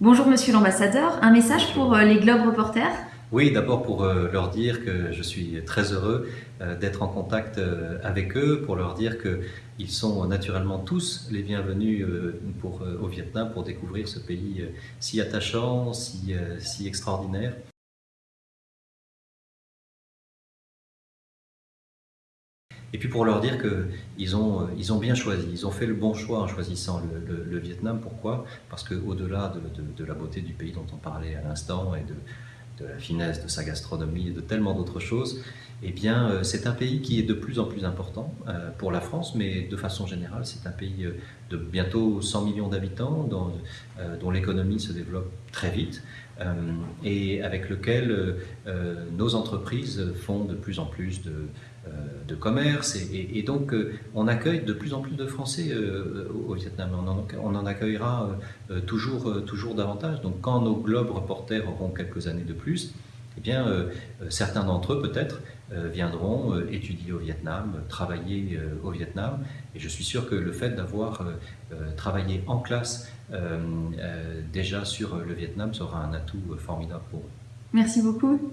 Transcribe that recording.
Bonjour Monsieur l'ambassadeur, un message pour euh, les Globe Reporters? Oui, d'abord pour euh, leur dire que je suis très heureux euh, d'être en contact avec eux, pour leur dire qu'ils sont naturellement tous les bienvenus pour, au Vietnam pour découvrir ce pays si attachant, si, si extraordinaire. Et puis pour leur dire qu'ils ont, ils ont bien choisi, ils ont fait le bon choix en choisissant le, Vietnam. Pourquoi? Parce qu'au-delà de, de, la beauté du pays dont on parlait à l'instant et de, la finesse de sa gastronomie et de tellement d'autres choses, eh bien euh, c'est un pays qui est de plus en plus important euh, pour la France, mais de façon générale c'est un pays euh, de bientôt 100 millions d'habitants dont, l'économie se développe très vite et avec lequel nos entreprises font de plus en plus de commerce et, donc euh, on accueille de plus en plus de Français au Vietnam. On en, accueillera toujours, toujours davantage. Donc quand nos globes reporters auront quelques années de plus, eh bien, certains d'entre eux peut-être viendront étudier au Vietnam, travailler au Vietnam. Et je suis sûr que le fait d'avoir travaillé en classe déjà sur le Vietnam sera un atout formidable pour eux. Merci beaucoup.